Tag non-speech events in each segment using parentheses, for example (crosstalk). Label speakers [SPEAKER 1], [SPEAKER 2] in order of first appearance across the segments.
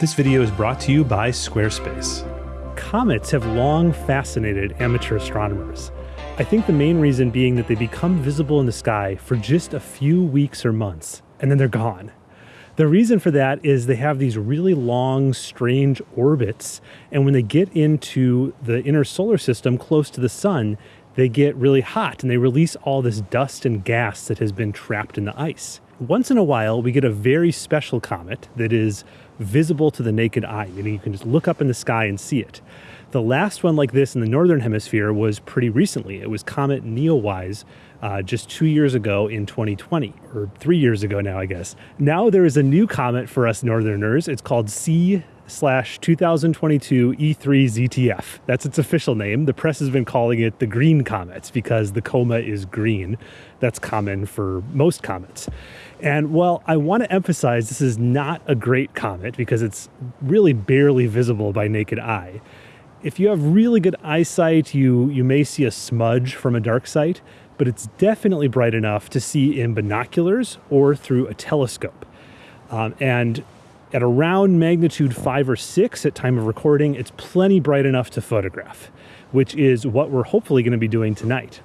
[SPEAKER 1] This video is brought to you by Squarespace.
[SPEAKER 2] Comets have long fascinated amateur astronomers. I think the main reason being that they become visible in the sky for just a few weeks or months, and then they're gone. The reason for that is they have these really long, strange orbits, and when they get into the inner solar system close to the sun, they get really hot and they release all this dust and gas that has been trapped in the ice. Once in a while, we get a very special comet that is visible to the naked eye, meaning you can just look up in the sky and see it. The last one like this in the northern hemisphere was pretty recently. It was Comet Neowise uh, just two years ago in 2020, or three years ago now, I guess. Now there is a new comet for us northerners. It's called C slash 2022 E3 ZTF. That's its official name. The press has been calling it the green comet because the coma is green. That's common for most comets. And well, I want to emphasize this is not a great comet because it's really barely visible by naked eye. If you have really good eyesight, you, you may see a smudge from a dark site, but it's definitely bright enough to see in binoculars or through a telescope. Um, and at around magnitude five or six at time of recording, it's plenty bright enough to photograph, which is what we're hopefully going to be doing tonight.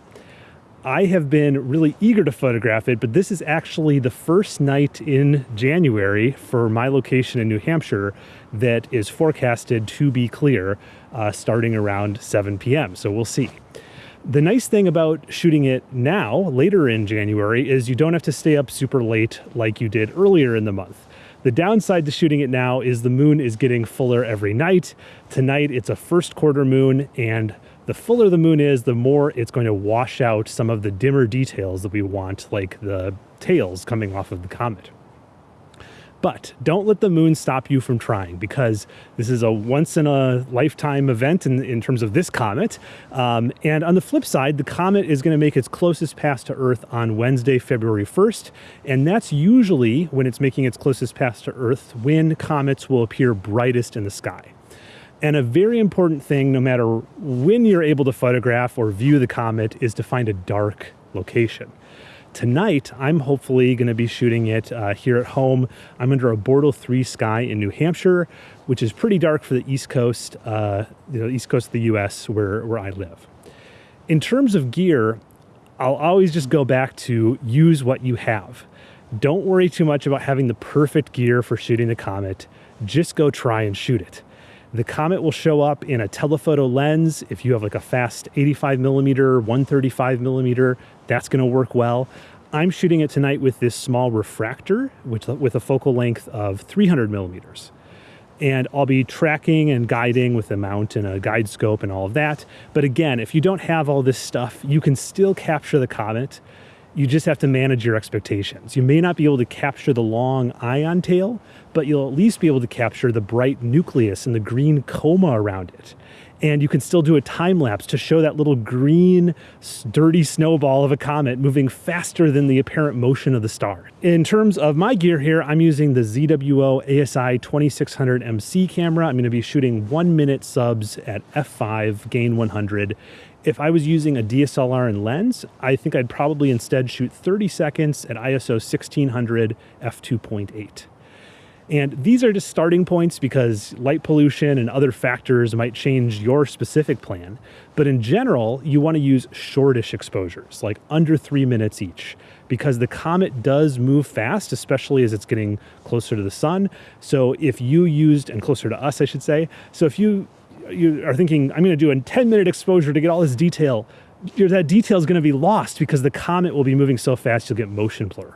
[SPEAKER 2] I have been really eager to photograph it, but this is actually the first night in January for my location in New Hampshire that is forecasted to be clear uh, starting around 7 p.m. So we'll see. The nice thing about shooting it now, later in January, is you don't have to stay up super late like you did earlier in the month. The downside to shooting it now is the moon is getting fuller every night. Tonight it's a first quarter moon and the fuller the moon is, the more it's going to wash out some of the dimmer details that we want, like the tails coming off of the comet. But don't let the moon stop you from trying because this is a once in a lifetime event in, in terms of this comet. Um, and on the flip side, the comet is going to make its closest pass to Earth on Wednesday, February 1st. And that's usually when it's making its closest pass to Earth when comets will appear brightest in the sky. And a very important thing, no matter when you're able to photograph or view the comet, is to find a dark location. Tonight, I'm hopefully going to be shooting it uh, here at home. I'm under a Bortle 3 sky in New Hampshire, which is pretty dark for the East Coast, uh, East Coast of the US where, where I live. In terms of gear, I'll always just go back to use what you have. Don't worry too much about having the perfect gear for shooting the comet. Just go try and shoot it. The Comet will show up in a telephoto lens. If you have like a fast 85 millimeter, 135 millimeter, that's gonna work well. I'm shooting it tonight with this small refractor which, with a focal length of 300 millimeters. And I'll be tracking and guiding with a mount and a guide scope and all of that. But again, if you don't have all this stuff, you can still capture the comet you just have to manage your expectations. You may not be able to capture the long ion tail, but you'll at least be able to capture the bright nucleus and the green coma around it. And you can still do a time lapse to show that little green, dirty snowball of a comet moving faster than the apparent motion of the star. In terms of my gear here, I'm using the ZWO ASI 2600MC camera. I'm going to be shooting one minute subs at f5, gain 100 if I was using a DSLR and lens, I think I'd probably instead shoot 30 seconds at ISO 1600 f2.8. And these are just starting points because light pollution and other factors might change your specific plan. But in general, you want to use shortish exposures, like under three minutes each, because the comet does move fast, especially as it's getting closer to the sun. So if you used, and closer to us, I should say, so if you you are thinking, I'm going to do a 10 minute exposure to get all this detail, that detail is going to be lost because the comet will be moving so fast you'll get motion blur.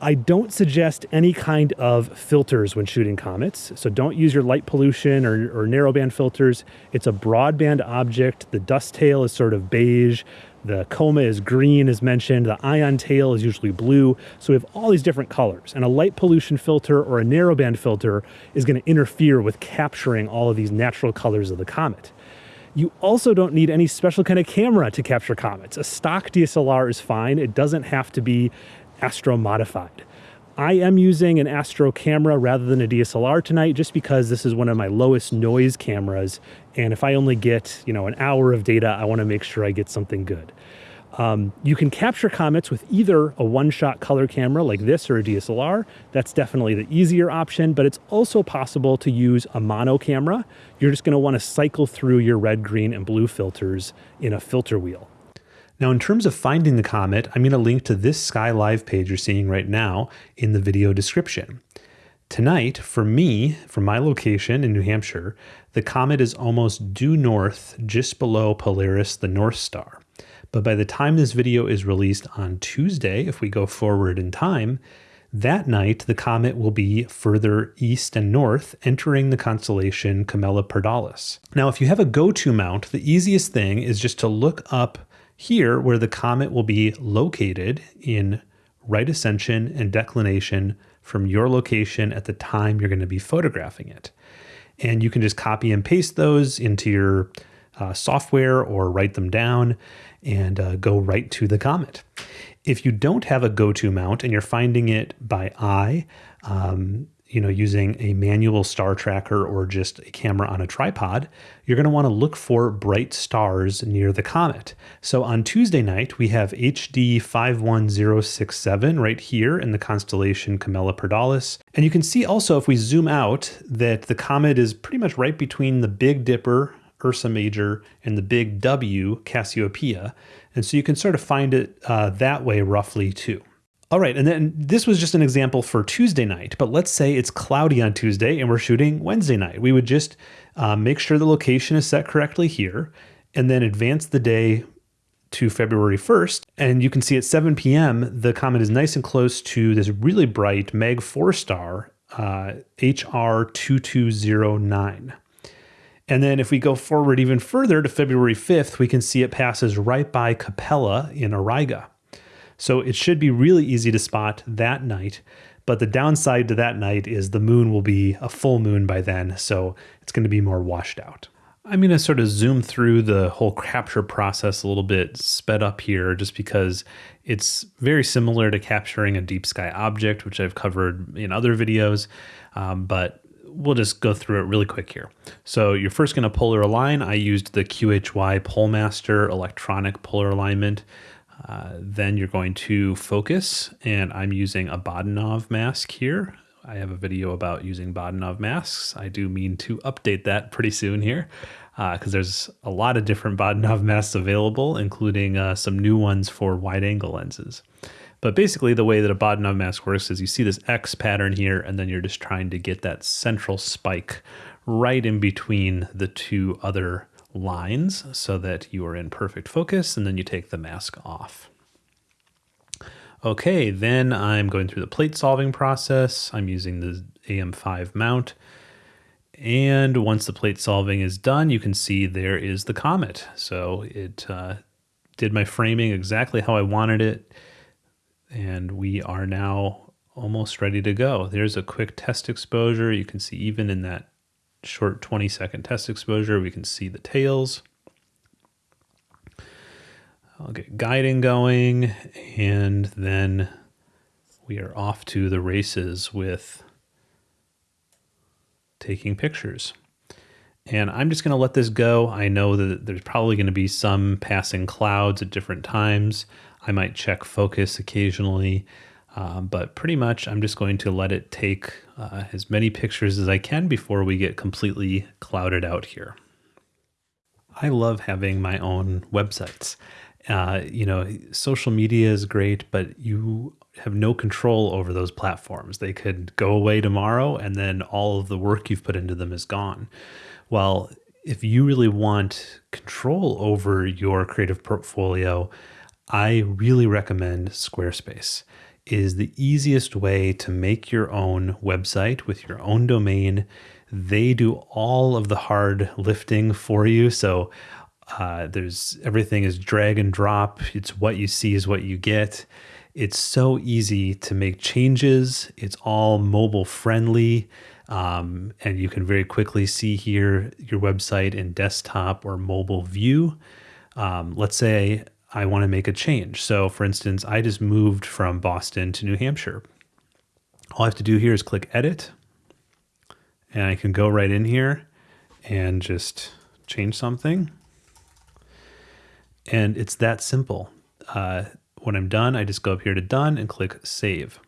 [SPEAKER 2] I don't suggest any kind of filters when shooting comets. So don't use your light pollution or, or narrowband filters. It's a broadband object. The dust tail is sort of beige. The coma is green as mentioned, the ion tail is usually blue. So we have all these different colors and a light pollution filter or a narrowband filter is gonna interfere with capturing all of these natural colors of the comet. You also don't need any special kind of camera to capture comets. A stock DSLR is fine. It doesn't have to be astro modified. I am using an Astro camera rather than a DSLR tonight just because this is one of my lowest noise cameras and if I only get, you know, an hour of data, I want to make sure I get something good. Um, you can capture comets with either a one-shot color camera like this or a DSLR. That's definitely the easier option, but it's also possible to use a mono camera. You're just gonna wanna cycle through your red, green, and blue filters in a filter wheel. Now, in terms of finding the comet, I'm gonna link to this Sky Live page you're seeing right now in the video description. Tonight, for me, from my location in New Hampshire, the comet is almost due north, just below Polaris, the North Star. But by the time this video is released on Tuesday, if we go forward in time, that night the comet will be further east and north, entering the constellation Camella Camelopardalis. Now, if you have a go-to mount, the easiest thing is just to look up here where the comet will be located in right ascension and declination from your location at the time you're going to be photographing it. And you can just copy and paste those into your uh, software or write them down and uh, go right to the comet. If you don't have a go-to mount and you're finding it by eye, um, you know, using a manual star tracker or just a camera on a tripod, you're going to want to look for bright stars near the comet. So on Tuesday night, we have HD 51067 right here in the constellation Camella Camelopardalis. And you can see also if we zoom out that the comet is pretty much right between the Big Dipper Ursa Major, and the big W, Cassiopeia. And so you can sort of find it uh, that way roughly too. All right, and then this was just an example for Tuesday night, but let's say it's cloudy on Tuesday and we're shooting Wednesday night. We would just uh, make sure the location is set correctly here and then advance the day to February 1st. And you can see at 7 p.m., the comet is nice and close to this really bright Mag 4 star, uh, HR 2209. And then if we go forward even further to February 5th, we can see it passes right by Capella in Auriga. So it should be really easy to spot that night. But the downside to that night is the moon will be a full moon by then, so it's going to be more washed out. I'm going to sort of zoom through the whole capture process a little bit sped up here just because it's very similar to capturing a deep sky object, which I've covered in other videos. Um, but we'll just go through it really quick here. So you're first going to polar align. I used the QHY Polemaster electronic polar alignment. Uh, then you're going to focus, and I'm using a Bahtinov mask here. I have a video about using Bahtinov masks. I do mean to update that pretty soon here because uh, there's a lot of different (laughs) Bahtinov masks available, including uh, some new ones for wide angle lenses. But basically the way that a Bahtinov mask works is you see this X pattern here, and then you're just trying to get that central spike right in between the two other lines so that you are in perfect focus, and then you take the mask off. Okay, then I'm going through the plate solving process. I'm using the AM5 mount. And once the plate solving is done, you can see there is the comet. So it uh, did my framing exactly how I wanted it and we are now almost ready to go. There's a quick test exposure. You can see even in that short 20 second test exposure, we can see the tails. I'll get guiding going and then we are off to the races with taking pictures. And I'm just going to let this go. I know that there's probably going to be some passing clouds at different times. I might check focus occasionally, uh, but pretty much I'm just going to let it take uh, as many pictures as I can before we get completely clouded out here. I love having my own websites. Uh, you know, social media is great, but you have no control over those platforms. They could go away tomorrow and then all of the work you've put into them is gone. Well, if you really want control over your creative portfolio, I really recommend Squarespace. Is the easiest way to make your own website with your own domain. They do all of the hard lifting for you. So uh, there's everything is drag and drop. It's what you see is what you get. It's so easy to make changes. It's all mobile friendly. Um, and you can very quickly see here your website in desktop or mobile view. Um, let's say I want to make a change. So for instance, I just moved from Boston to New Hampshire. All I have to do here is click edit and I can go right in here and just change something. And it's that simple.
[SPEAKER 1] uh, when I'm done, I just go up here to done and click save.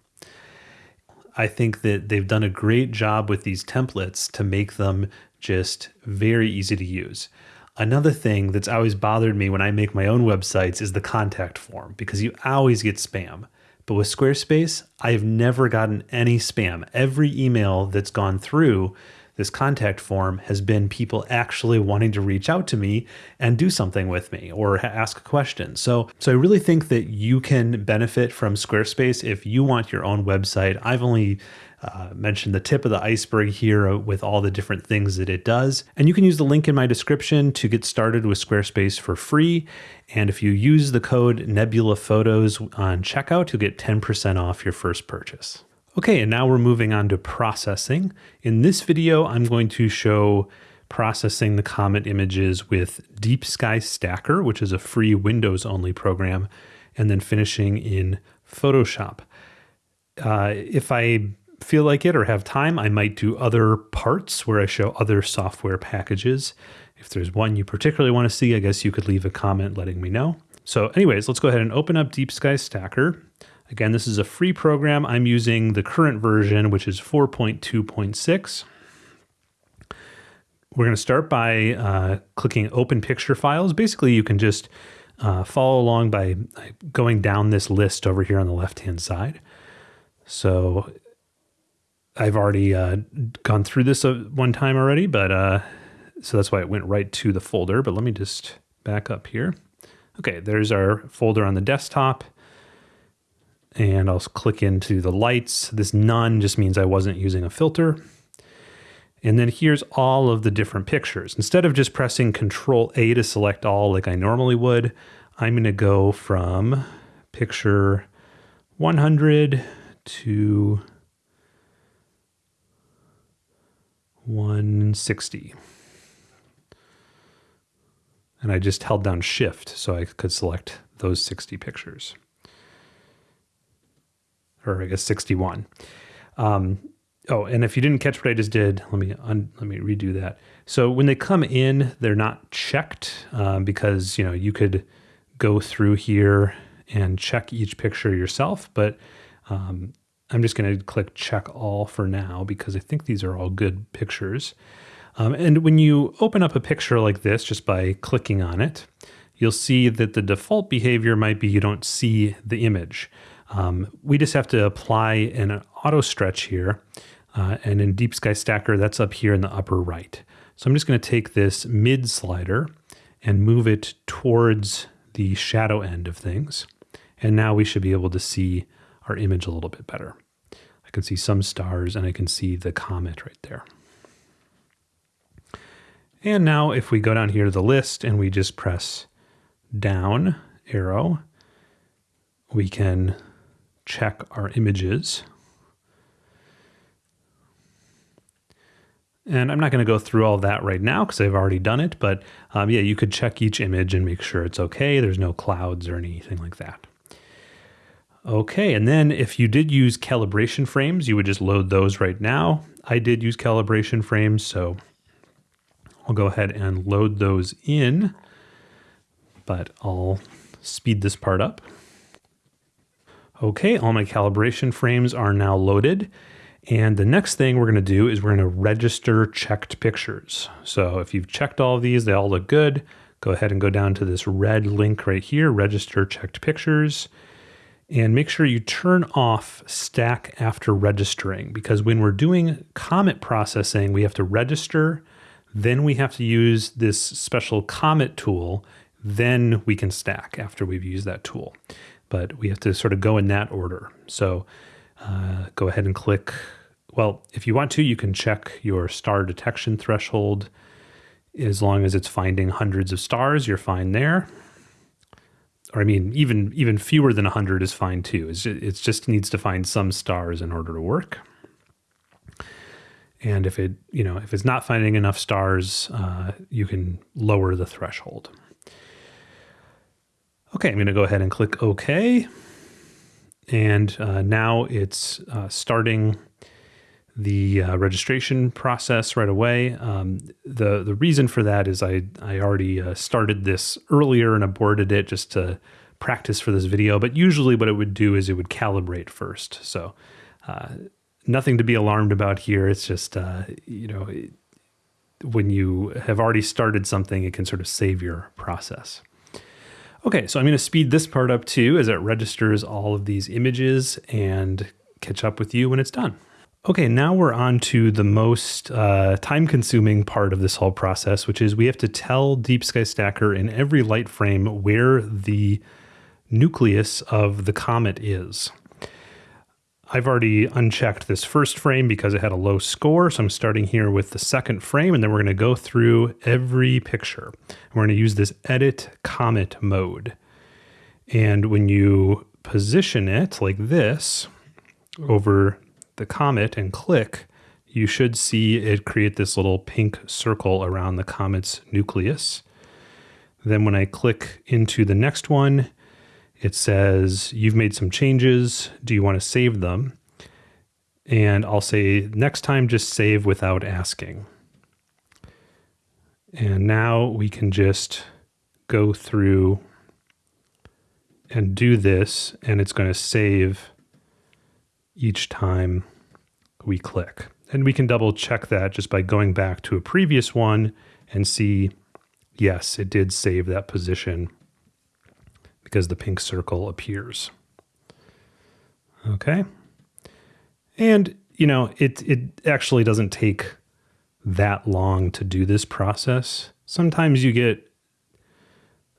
[SPEAKER 1] I think that they've done a great job with these templates to make them just very easy to use. Another thing that's always bothered me when I make my own websites is the contact form because you always get spam. But with Squarespace, I have never gotten any spam. Every email that's gone through this contact form has been people actually wanting to reach out to me and do something with me or ask a question. So, so I really think that you can benefit from Squarespace if you want your own website. I've only uh, mentioned the tip of the iceberg here with all the different things that it does. And you can use the link in my description to get started with Squarespace for free. And if you use the code Nebula Photos on checkout, you'll get 10% off your first purchase. Okay, and now we're moving on to processing. In this video, I'm going to show processing the comet images with Deep Sky Stacker, which is a free Windows only program, and then finishing in Photoshop. Uh, if I feel like it or have time, I might do other parts where I show other software packages. If there's one you particularly want to see, I guess you could leave a comment letting me know. So anyways, let's go ahead and open up Deep Sky Stacker. Again, this is a free program. I'm using the current version, which is 4.2.6. We're going to start by uh, clicking Open Picture Files. Basically, you can just uh, follow along by going down this list over here on the left-hand side. So I've already uh, gone through this uh, one time already, but uh, so that's why it went right to the folder. But let me just back up here. Okay, there's our folder on the desktop and I'll click into the lights. This none just means I wasn't using a filter. And then here's all of the different pictures. Instead of just pressing Control A to select all like I normally would, I'm going to go from picture 100 to 160. And I just held down Shift so I could select those 60 pictures or I guess 61. Um, oh, and if you didn't catch what I just did, let me let me redo that. So when they come in, they're not checked um, because you know you could go through here and check each picture yourself, but um, I'm just going to click check all for now because I think these are all good pictures. Um, and when you open up a picture like this, just by clicking on it, you'll see that the default behavior might be you don't see the image. Um, we just have to apply an auto stretch here. Uh, and in Deep Sky Stacker, that's up here in the upper right. So I'm just going to take this mid slider and move it towards the shadow end of things. And now we should be able to see our image a little bit better. I can see some stars and I can see the comet right there. And now if we go down here to the list and we just press down arrow, we can check our images. And I'm not going to go through all that right now because I've already done it, but um, yeah, you could check each image and make sure it's okay. There's no clouds or anything like that. Okay, and then if you did use calibration frames, you would just load those right now. I did use calibration frames, so I'll go ahead and load those in, but I'll speed this part up. Okay, all my calibration frames are now loaded. And the next thing we're going to do is we're going to register checked pictures. So if you've checked all of these, they all look good. Go ahead and go down to this red link right here, register checked pictures. And make sure you turn off stack after registering because when we're doing comet processing, we have to register, then we have to use this special comet tool, then we can stack after we've used that tool but we have to sort of go in that order. So uh, go ahead and click. Well, if you want to, you can check your star detection threshold. As long as it's finding hundreds of stars, you're fine there. Or I mean, even even fewer than 100 is fine too. It's just, it just needs to find some stars in order to work. And if it, you know, if it's not finding enough stars, uh, you can lower the threshold. Okay, I'm going to go ahead and click OK. And uh, now it's uh, starting the uh, registration process right away. Um, the the reason for that is I I already uh, started this earlier and aborted it just to practice for this video, but usually what it would do is it would calibrate first. So uh, nothing to be alarmed about here. It's just, uh, you know, when you have already started something, it can sort of save your process. Okay, so I'm going to speed this part up too as it registers all of these images and catch up with you when it's done. Okay, now we're on to the most uh, time consuming part of this whole process, which is we have to tell Deep Sky Stacker in every light frame where the nucleus of the comet is. I've already unchecked this first frame because it had a low score. So I'm starting here with the second frame, and then we're going to go through every picture. And We're going to use this edit comet mode. And when you position it like this over the comet and click, you should see it create this little pink circle around the comet's nucleus. Then when I click into the next one, it says, You've made some changes. Do you want to save them? And I'll say, Next time, just save without asking. And now we can just go through and do this, and it's going to save each time we click. And we can double check that just by going back to a previous one and see, yes, it did save that position because the pink circle appears. Okay. And, you know, it, it actually doesn't take that long to do this process. Sometimes you get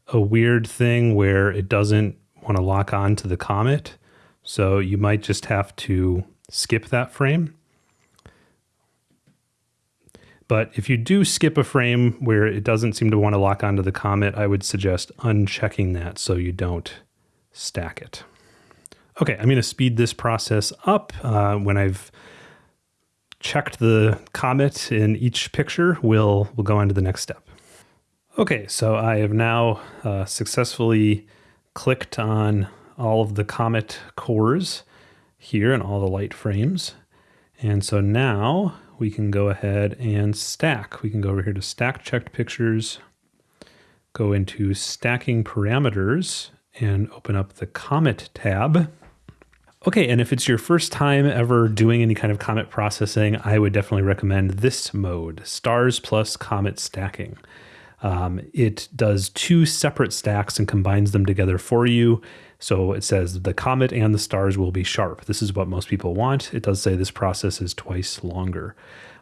[SPEAKER 1] a weird thing where it doesn't want to lock on to the comet. So you might just have to skip that frame. But if you do skip a frame where it doesn't seem to want to lock onto the comet, I would suggest unchecking that so you don't stack it. Okay, I'm going to speed this process up. Uh, when I've checked the comet in each picture, we'll, we'll go on to the next step. Okay, so I have now uh, successfully clicked on all of the comet cores here and all the light frames. And so now we can go ahead and stack. We can go over here to stack checked pictures, go into stacking parameters and open up the Comet tab. Okay, and if it's your first time ever doing any kind of Comet processing, I would definitely recommend this mode, Stars plus Comet Stacking. Um, it does two separate stacks and combines them together for you. So it says the comet and the stars will be sharp. This is what most people want. It does say this process is twice longer.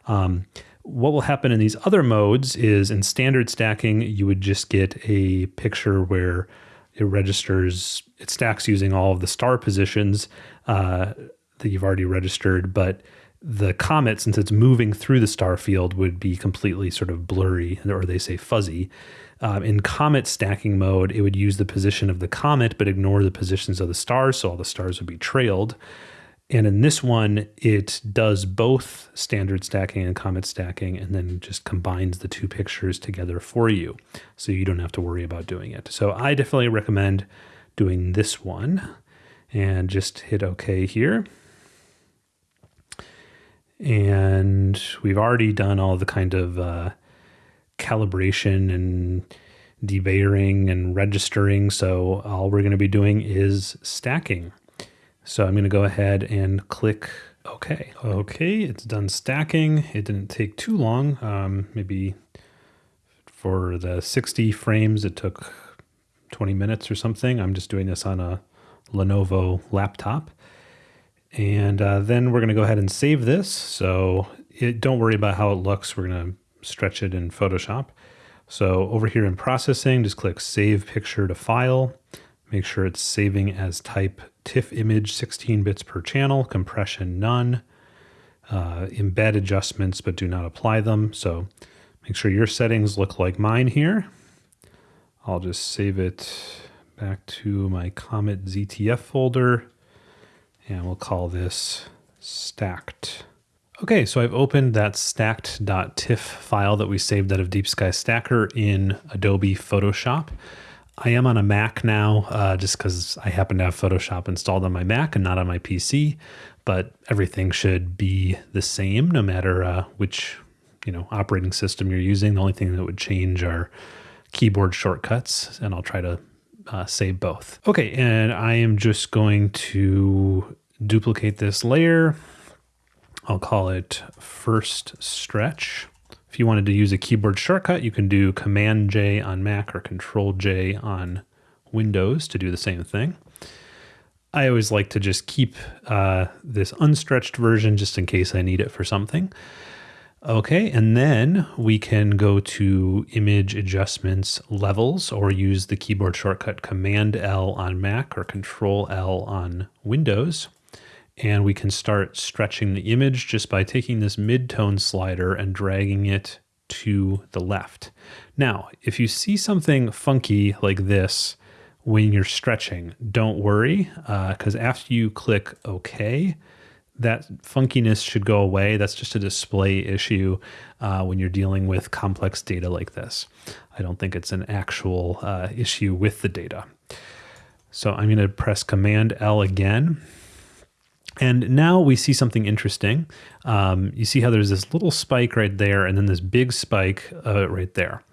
[SPEAKER 1] Um, what will happen in these other modes is in standard stacking, you would just get a picture where it registers, it stacks using all of the star positions uh, that you've already registered, but the comet, since it's moving through the star field, would be completely sort of blurry, or they say fuzzy. Um, in comet stacking mode, it would use the position of the comet but ignore the positions of the stars, so all the stars would be trailed. And in this one, it does both standard stacking and comet stacking and then just combines the two pictures together for you. So you don't have to worry about doing it. So I definitely recommend doing this one and just hit OK here. And we've already done all the kind of uh, calibration and debayering and registering. So all we're going to be doing is stacking. So I'm going to go ahead and click OK. Okay, it's done stacking. It didn't take too long. Um, maybe for the 60 frames, it took 20 minutes or something. I'm just doing this on a Lenovo laptop. And uh, then we're going to go ahead and save this. So it, don't worry about how it looks. We're going to stretch it in Photoshop. So over here in processing, just click save picture to file. Make sure it's saving as type TIFF image 16 bits per channel, compression none, uh, embed adjustments, but do not apply them. So make sure your settings look like mine here. I'll just save it back to my Comet ZTF folder and we'll call this stacked. Okay, so I've opened that stacked.tiff file that we saved out of Deep Sky Stacker in Adobe Photoshop. I am on a Mac now, uh, just because I happen to have Photoshop installed on my Mac and not on my PC. But everything should be the same, no matter uh, which you know operating system you're using. The only thing that would change are keyboard shortcuts, and I'll try to uh, save both. Okay, and I am just going to duplicate this layer. I'll call it first stretch. If you wanted to use a keyboard shortcut, you can do Command J on Mac or Control J on Windows to do the same thing. I always like to just keep uh, this unstretched version just in case I need it for something. Okay, and then we can go to image adjustments levels or use the keyboard shortcut Command L on Mac or Control L on Windows. And we can start stretching the image just by taking this mid-tone slider and dragging it to the left. Now, if you see something funky like this when you're stretching, don't worry, because uh, after you click OK, that funkiness should go away. That's just a display issue uh, when you're dealing with complex data like this. I don't think it's an actual uh, issue with the data. So I'm going to press Command L again and now we see something interesting. Um, you see how there's this little spike right there and then this big spike uh, right there.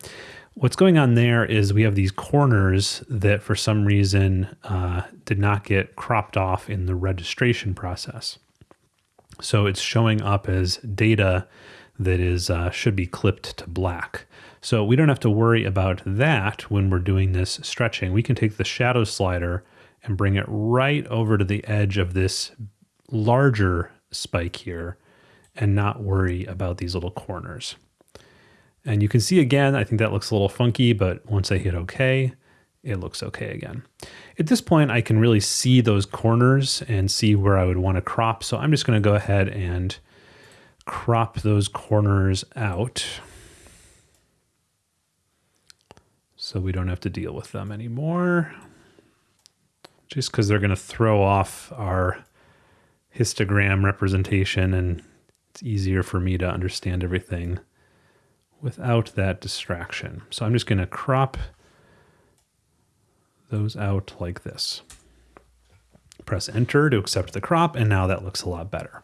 [SPEAKER 1] What's going on there is we have these corners that for some reason uh, did not get cropped off in the registration process. So it's showing up as data that is uh, should be clipped to black. So we don't have to worry about that when we're doing this stretching. We can take the shadow slider and bring it right over to the edge of this larger spike here and not worry about these little corners. And you can see again, I think that looks a little funky, but once I hit OK, it looks okay again. At this point, I can really see those corners and see where I would want to crop. So I'm just going to go ahead and crop those corners out so we don't have to deal with them anymore. Just because they're going to throw off our histogram representation and it's easier for me to understand everything without that distraction. So I'm just going to crop those out like this. Press enter to accept the crop and now that looks a lot better.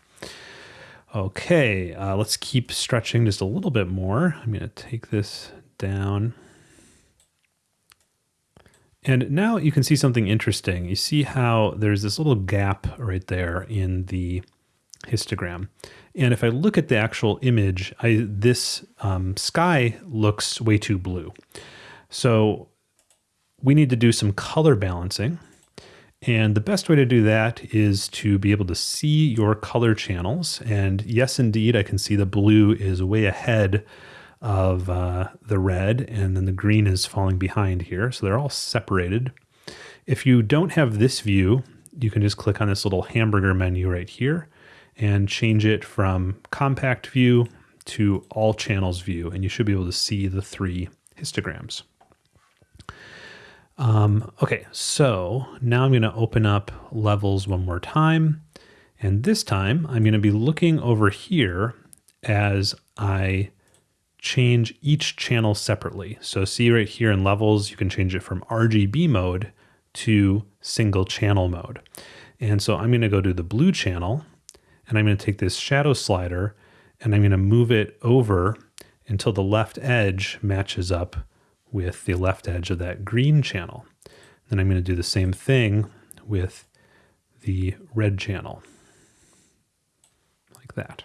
[SPEAKER 1] Okay, uh, let's keep stretching just a little bit more. I'm going to take this down. And now you can see something interesting. You see how there's this little gap right there in the histogram. And if I look at the actual image, I, this um, sky looks way too blue. So we need to do some color balancing. And the best way to do that is to be able to see your color channels. And yes, indeed, I can see the blue is way ahead of uh, the red and then the green is falling behind here. So they're all separated. If you don't have this view, you can just click on this little hamburger menu right here and change it from compact view to all channels view. And you should be able to see the three histograms. Um, okay, so now I'm going to open up levels one more time. And this time I'm going to be looking over here as I change each channel separately. So see right here in levels, you can change it from RGB mode to single channel mode. And so I'm going to go to the blue channel and I'm going to take this shadow slider and I'm going to move it over until the left edge matches up with the left edge of that green channel. Then I'm going to do the same thing with the red channel like that.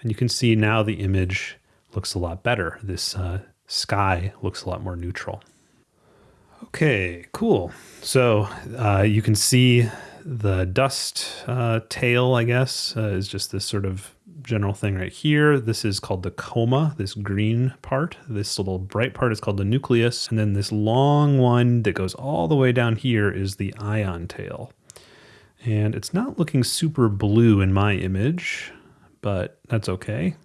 [SPEAKER 1] And you can see now the image looks a lot better. This uh, sky looks a lot more neutral. Okay, cool. So uh, you can see the dust uh, tail, I guess, uh, is just this sort of general thing right here. This is called the coma, this green part. This little bright part is called the nucleus. And then this long one that goes all the way down here is the ion tail. And it's not looking super blue in my image, but that's okay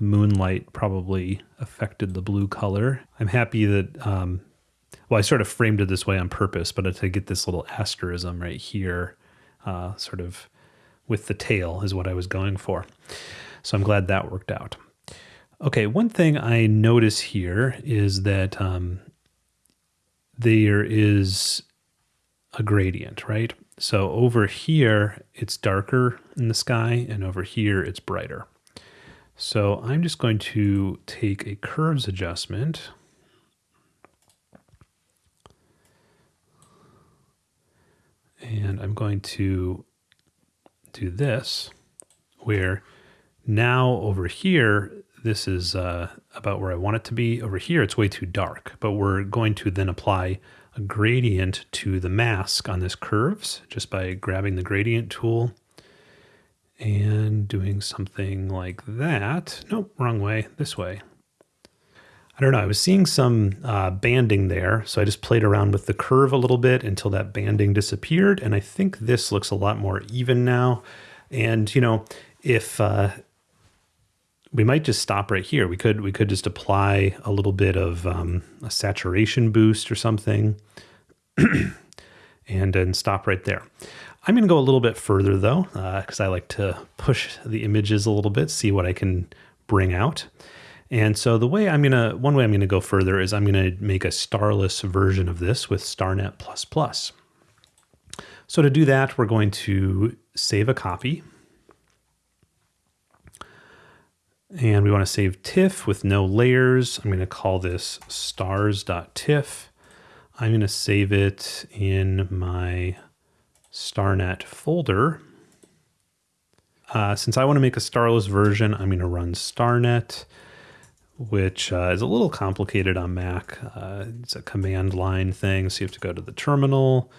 [SPEAKER 1] the moonlight probably affected the blue color. I'm happy that, um, well, I sort of framed it this way on purpose, but to get this little asterism right here, uh, sort of with the tail is what I was going for. So I'm glad that worked out. Okay, one thing I notice here is that um, there is a gradient, right? So over here, it's darker in the sky, and over here, it's brighter. So I'm just going to take a curves adjustment And I'm going to do this where now over here, this is uh, about where I want it to be. Over here, it's way too dark, but we're going to then apply a gradient to the mask on this curves just by grabbing the gradient tool and doing something like that. Nope, wrong way, this way. I don't know, I was seeing some uh, banding there, so I just played around with the curve a little bit until that banding disappeared, and I think this looks a lot more even now. And, you know, if uh, we might just stop right here. We could we could just apply a little bit of um, a saturation boost or something, (clears throat) and then stop right there. I'm going to go a little bit further though, because uh, I like to push the images a little bit, see what I can bring out. And so the way I'm going to, one way I'm going to go further is I'm going to make a starless version of this with StarNet++. So to do that, we're going to save a copy And we want to save TIFF with no layers. I'm going to call this stars.tiff. I'm going to save it in my StarNet folder. Uh, since I want to make a starless version, I'm going to run StarNet, which uh, is a little complicated on Mac. Uh, it's a command line thing, so you have to go to the terminal,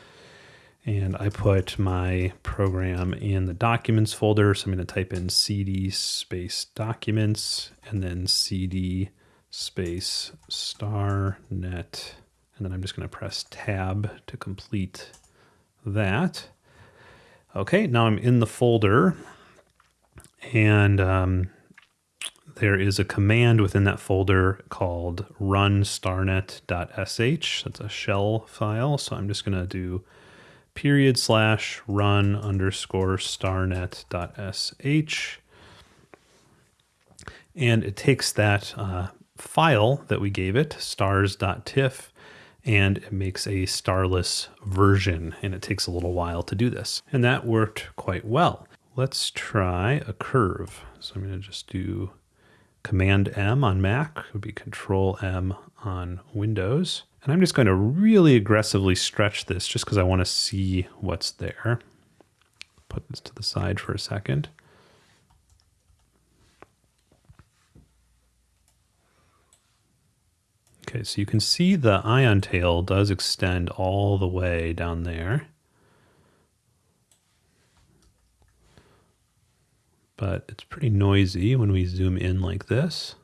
[SPEAKER 1] and I put my program in the documents folder. So I'm going to type in cd space documents and then cd space star net. And then I'm just going to press tab to complete that. Okay, now I'm in the folder and um, there is a command within that folder called run starnet.sh. That's a shell file. So I'm just going to do period slash run underscore starnet.sh. And it takes that uh, file that we gave it, stars.tiff, and it makes a starless version. And it takes a little while to do this. And that worked quite well. Let's try a curve. So I'm going to just do Command M on Mac, it would be Control M on Windows. And I'm just going to really aggressively stretch this just because I want to see what's there. Put this to the side for a second. Okay, so you can see the ion tail does extend all the way down there. But it's pretty noisy when we zoom in like this.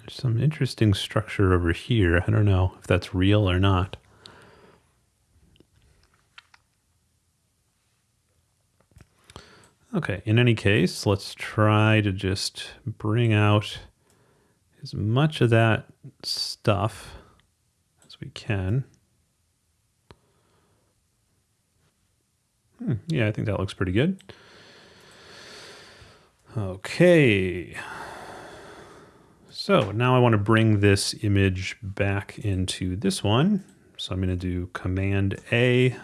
[SPEAKER 1] There's some interesting structure over here. I don't know if that's real or not. Okay, in any case, let's try to just bring out as much of that stuff as we can. Hmm, yeah, I think that looks pretty good. Okay. So now I want to bring this image back into this one. So I'm going to do Command A,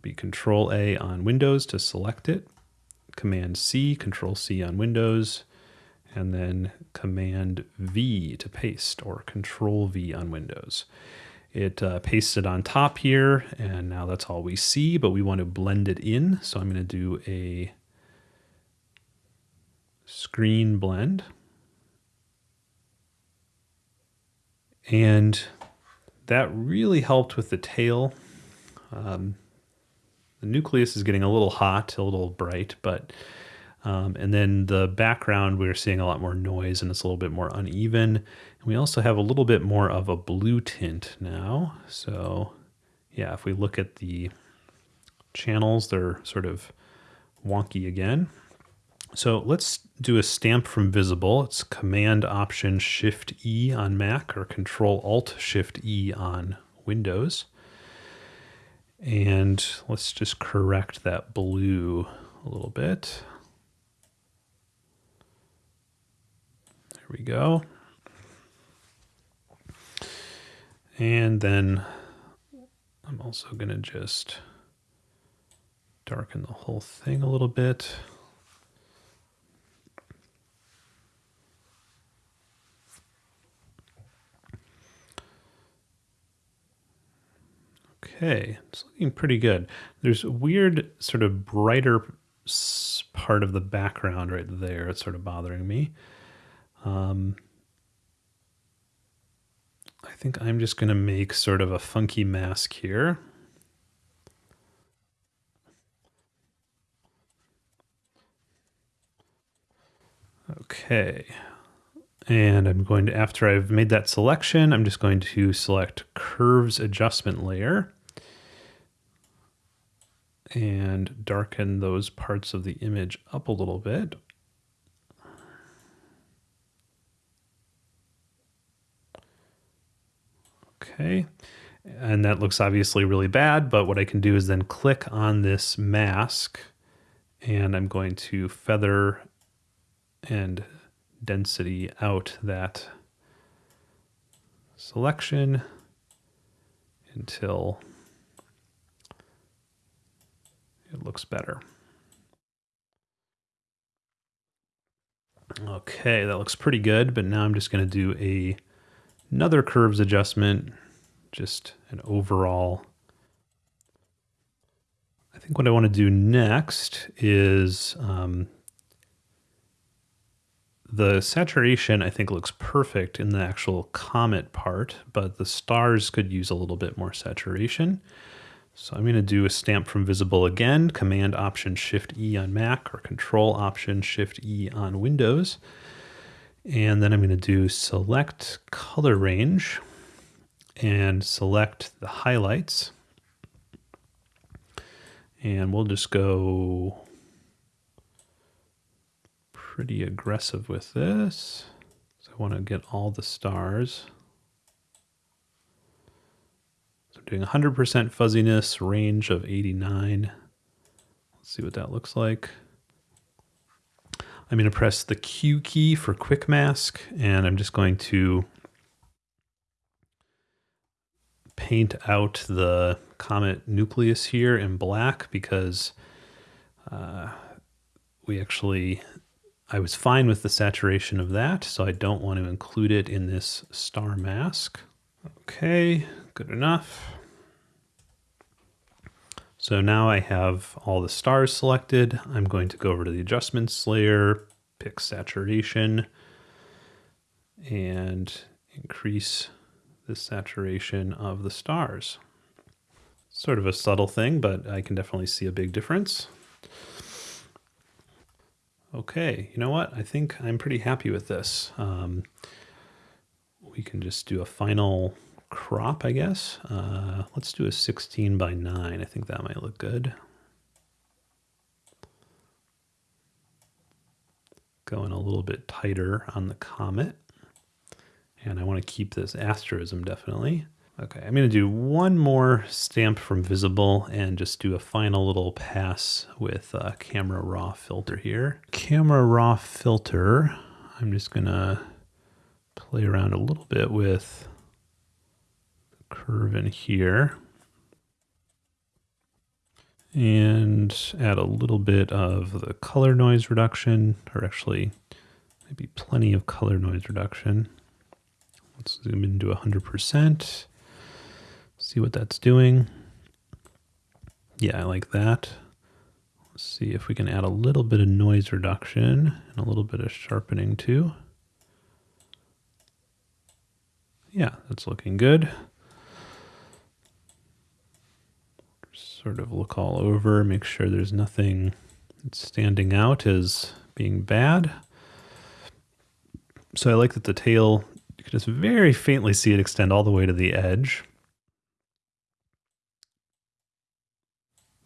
[SPEAKER 1] That'd be Control A on Windows to select it, Command C, Control C on Windows, and then Command V to paste or Control V on Windows. It uh, pastes it on top here, and now that's all we see, but we want to blend it in. So I'm going to do a screen blend. And that really helped with the tail. Um, the nucleus is getting a little hot, a little bright, but um, and then the background, we're seeing a lot more noise and it's a little bit more uneven. And we also have a little bit more of a blue tint now. So yeah, if we look at the channels, they're sort of wonky again. So let's do a stamp from visible. It's Command Option Shift E on Mac or Control Alt Shift E on Windows. And let's just correct that blue a little bit. There we go. And then I'm also going to just darken the whole thing a little bit. Okay, it's looking pretty good. There's a weird sort of brighter part of the background right there. It's sort of bothering me. Um, I think I'm just going to make sort of a funky mask here. Okay. And I'm going to, after I've made that selection, I'm just going to select Curves Adjustment Layer and darken those parts of the image up a little bit. Okay, and that looks obviously really bad, but what I can do is then click on this mask and I'm going to feather and density out that selection until it looks better. Okay, that looks pretty good, but now I'm just going to do a another curves adjustment, just an overall. I think what I want to do next is um, the saturation, I think, looks perfect in the actual comet part, but the stars could use a little bit more saturation. So I'm going to do a stamp from visible again, Command Option Shift E on Mac or Control Option Shift E on Windows. And then I'm going to do select color range and select the highlights. And we'll just go pretty aggressive with this. So I want to get all the stars. So doing 100% fuzziness, range of 89. Let's see what that looks like. I'm going to press the Q key for quick mask, and I'm just going to paint out the comet nucleus here in black because uh, we actually I was fine with the saturation of that, so I don't want to include it in this star mask. Okay, good enough. So now I have all the stars selected. I'm going to go over to the adjustments layer, pick saturation, and increase the saturation of the stars. Sort of a subtle thing, but I can definitely see a big difference. Okay, you know what? I think I'm pretty happy with this. Um, we can just do a final crop, I guess. Uh, let's do a 16 by 9. I think that might look good. Going a little bit tighter on the comet. And I want to keep this asterism definitely. Okay, I'm going to do one more stamp from visible and just do a final little pass with a camera raw filter here. Camera raw filter, I'm just going to play around a little bit with curve in here and add a little bit of the color noise reduction, or actually maybe plenty of color noise reduction. Let's zoom into 100%. See what that's doing. Yeah, I like that. Let's see if we can add a little bit of noise reduction and a little bit of sharpening too. Yeah, that's looking good. Sort of look all over, make sure there's nothing standing out as being bad. So I like that the tail, you can just very faintly see it extend all the way to the edge.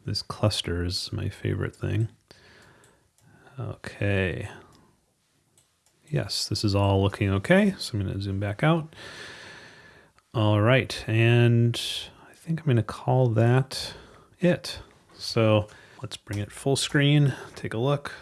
[SPEAKER 1] This cluster is my favorite thing. Okay. Yes, this is all looking okay. So I'm going to zoom back out. All right. And think I'm going to call that it. So let's bring it full screen. Take a look.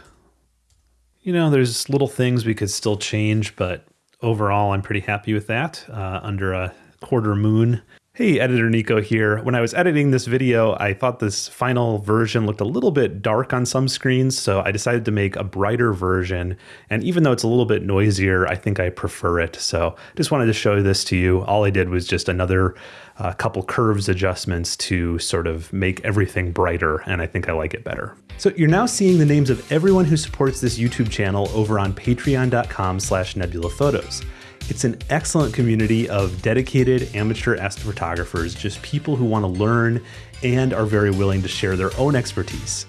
[SPEAKER 1] You know, there's little things we could still change, but overall, I'm pretty happy with that. Uh, under a quarter moon, Hey, Editor Nico here. When I was editing this video, I thought this final version looked a little bit dark on some screens, so I decided to make a brighter version. And even though it's a little bit noisier, I think I prefer it. So just wanted to show this to you. All I did was just another uh, couple curves adjustments to sort of make everything brighter, and I think I like it better. So you're now seeing the names of everyone who supports this YouTube channel over on patreon.com slash nebulaphotos. It's an excellent community of dedicated amateur astrophotographers, just people who want to learn and are very willing to share their own expertise.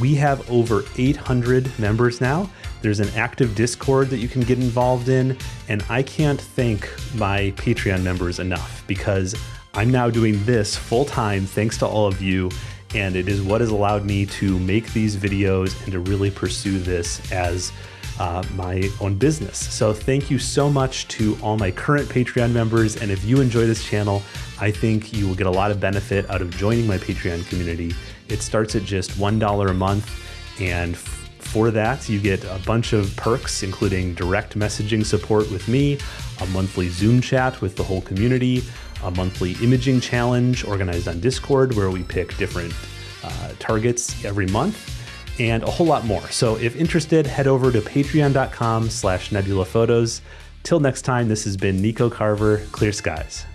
[SPEAKER 1] We have over 800 members now. There's an active Discord that you can get involved in, and I can't thank my Patreon members enough because I'm now doing this full time thanks to all of you, and it is what has allowed me to make these videos and to really pursue this as uh, my own business. So thank you so much to all my current Patreon members. And if you enjoy this channel, I think you will get a lot of benefit out of joining my Patreon community. It starts at just $1 a month. And for that, you get a bunch of perks, including direct messaging support with me, a monthly Zoom chat with the whole community, a monthly imaging challenge organized on Discord where we pick different uh, targets every month and a whole lot more. So if interested, head over to patreon.com slash nebulaphotos. Till next time, this has been Nico Carver, Clear Skies.